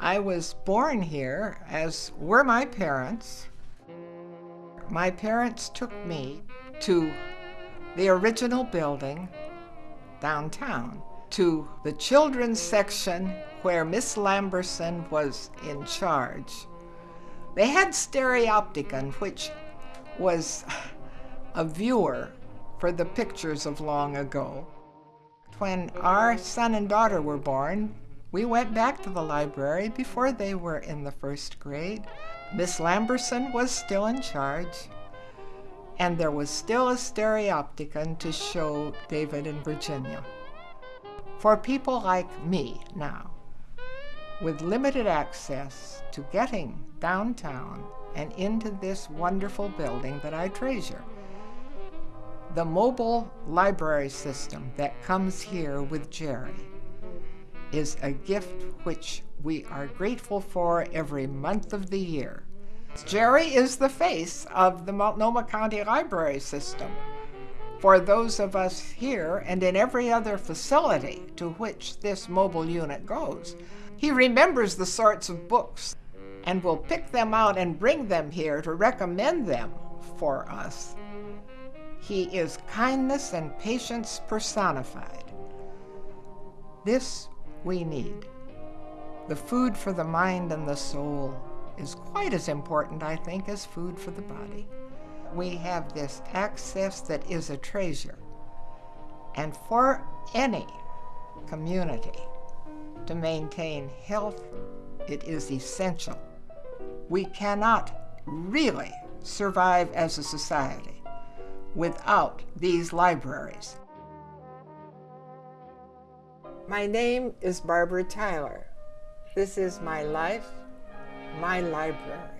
I was born here, as were my parents. My parents took me to the original building downtown, to the children's section where Miss Lamberson was in charge. They had Stereopticon, which was a viewer for the pictures of long ago. When our son and daughter were born, we went back to the library before they were in the first grade. Miss Lamberson was still in charge, and there was still a stereopticon to show David and Virginia. For people like me now, with limited access to getting downtown and into this wonderful building that I treasure, the mobile library system that comes here with Jerry is a gift which we are grateful for every month of the year. Jerry is the face of the Multnomah County Library System for those of us here and in every other facility to which this mobile unit goes. He remembers the sorts of books and will pick them out and bring them here to recommend them for us. He is kindness and patience personified. This we need. The food for the mind and the soul is quite as important, I think, as food for the body. We have this access that is a treasure. And for any community to maintain health, it is essential. We cannot really survive as a society without these libraries. My name is Barbara Tyler. This is my life, my library.